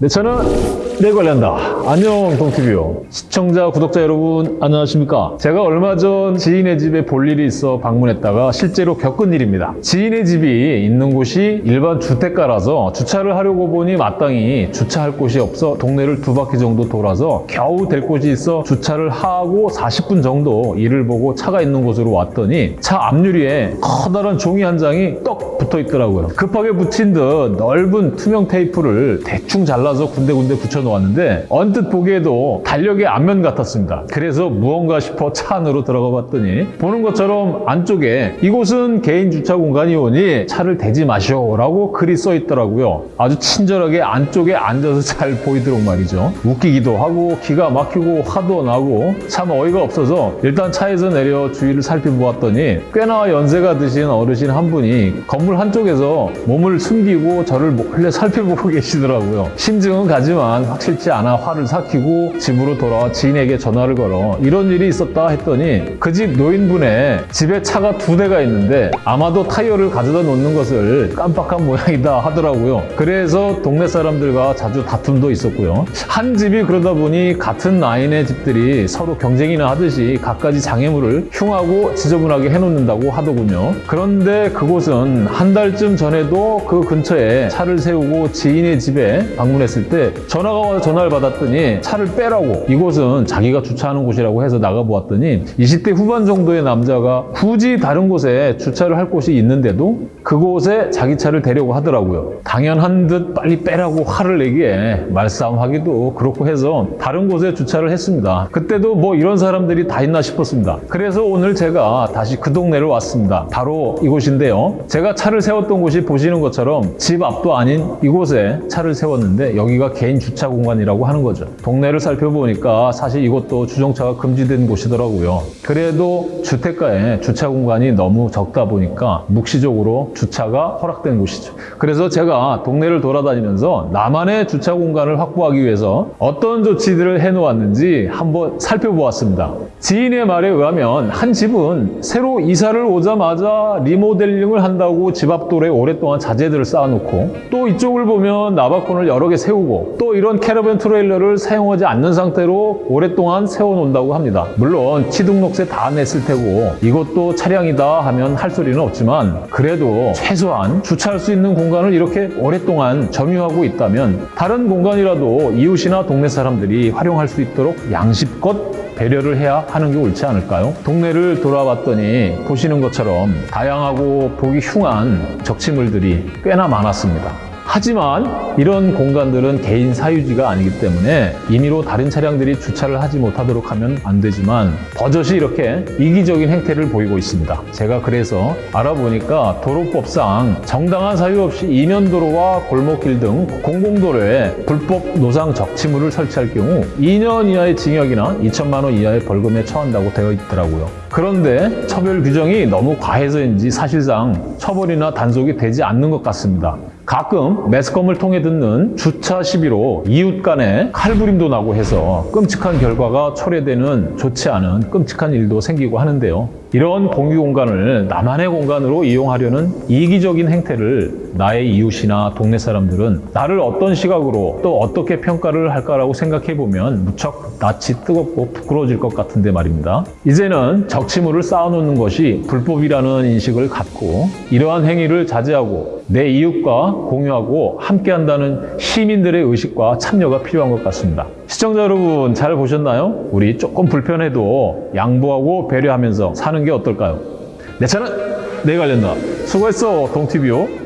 내 차는 내 관련다. 안녕 동티뷰 시청자 구독자 여러분 안녕하십니까? 제가 얼마 전 지인의 집에 볼 일이 있어 방문했다가 실제로 겪은 일입니다. 지인의 집이 있는 곳이 일반 주택가라서 주차를 하려고 보니 마땅히 주차할 곳이 없어 동네를 두 바퀴 정도 돌아서 겨우 될 곳이 있어 주차를 하고 40분 정도 일을 보고 차가 있는 곳으로 왔더니 차 앞유리에 커다란 종이 한 장이 떡 붙어 있더라고요. 급하게 붙인 듯 넓은 투명 테이프를 대충 잘라서 군데군데 붙여 놓 았는데 언뜻 보기에도 달력의 앞면 같았습니다. 그래서 무언가 싶어 차 안으로 들어가 봤더니 보는 것처럼 안쪽에 이곳은 개인 주차 공간이오니 차를 대지 마시오 라고 글이 써 있더라고요. 아주 친절하게 안쪽에 앉아서 잘 보이도록 말이죠. 웃기기도 하고 기가 막히고 화도 나고 참 어이가 없어서 일단 차에서 내려 주위를 살펴보았더니 꽤나 연세가 드신 어르신 한 분이 건물 한쪽에서 몸을 숨기고 저를 몰래 살펴보고 계시더라고요. 심증은 가지만 확실치 않아 화를 삭히고 집으로 돌아와 지인에게 전화를 걸어 이런 일이 있었다 했더니 그 집 노인분의 집에 차가 두 대가 있는데 아마도 타이어를 가져다 놓는 것을 깜빡한 모양이다 하더라고요. 그래서 동네 사람들과 자주 다툼도 있었고요. 한 집이 그러다 보니 같은 라인의 집들이 서로 경쟁이나 하듯이 갖가지 장애물을 흉하고 지저분하게 해놓는다고 하더군요. 그런데 그곳은 한 달쯤 전에도 그 근처에 차를 세우고 지인의 집에 방문했을 때 전화가 전화를 받았더니 차를 빼라고 이곳은 자기가 주차하는 곳이라고 해서 나가보았더니 20대 후반 정도의 남자가 굳이 다른 곳에 주차를 할 곳이 있는데도 그곳에 자기 차를 대려고 하더라고요. 당연한 듯 빨리 빼라고 화를 내기에 말싸움하기도 그렇고 해서 다른 곳에 주차를 했습니다. 그때도 뭐 이런 사람들이 다 있나 싶었습니다. 그래서 오늘 제가 다시 그 동네를 왔습니다. 바로 이곳인데요. 제가 차를 세웠던 곳이 보시는 것처럼 집 앞도 아닌 이곳에 차를 세웠는데 여기가 개인 주차 공 간이라고 하는 거죠. 동네를 살펴보니까 사실 이곳도 주정차가 금지된 곳이더라고요. 그래도 주택가에 주차 공간이 너무 적다 보니까 묵시적으로 주차가 허락된 곳이죠. 그래서 제가 동네를 돌아다니면서 나만의 주차 공간을 확보하기 위해서 어떤 조치들을 해놓았는지 한번 살펴보았습니다. 지인의 말에 의하면 한 집은 새로 이사를 오자마자 리모델링을 한다고 집 앞 돌에 오랫동안 자재들을 쌓아놓고 또 이쪽을 보면 나바콘을 여러 개 세우고 또 이런 캐러밴 트레일러를 사용하지 않는 상태로 오랫동안 세워놓는다고 합니다. 물론 취등록세 다 냈을 테고 이것도 차량이다 하면 할 소리는 없지만 그래도 최소한 주차할 수 있는 공간을 이렇게 오랫동안 점유하고 있다면 다른 공간이라도 이웃이나 동네 사람들이 활용할 수 있도록 양심껏 배려를 해야 하는 게 옳지 않을까요? 동네를 돌아봤더니 보시는 것처럼 다양하고 보기 흉한 적치물들이 꽤나 많았습니다. 하지만 이런 공간들은 개인 사유지가 아니기 때문에 임의로 다른 차량들이 주차를 하지 못하도록 하면 안 되지만 버젓이 이렇게 이기적인 행태를 보이고 있습니다. 제가 그래서 알아보니까 도로법상 정당한 사유 없이 이면도로와 골목길 등 공공도로에 불법 노상 적치물을 설치할 경우 2년 이하의 징역이나 2천만 원 이하의 벌금에 처한다고 되어 있더라고요. 그런데 처벌 규정이 너무 과해서인지 사실상 처벌이나 단속이 되지 않는 것 같습니다. 가끔 매스컴을 통해 듣는 주차 시비로 이웃 간에 칼부림도 나고 해서 끔찍한 결과가 초래되는 좋지 않은 끔찍한 일도 생기고 하는데요. 이런 공유 공간을 나만의 공간으로 이용하려는 이기적인 행태를 나의 이웃이나 동네 사람들은 나를 어떤 시각으로 또 어떻게 평가를 할까라고 생각해 보면 무척 낯이 뜨겁고 부끄러워질 것 같은데 말입니다. 이제는 적치물을 쌓아놓는 것이 불법이라는 인식을 갖고 이러한 행위를 자제하고 내 이웃과 공유하고 함께한다는 시민들의 의식과 참여가 필요한 것 같습니다. 시청자 여러분 잘 보셨나요? 우리 조금 불편해도 양보하고 배려하면서 사는 게 어떨까요? 내 차는 내 관련다. 수고했어 동티뷰.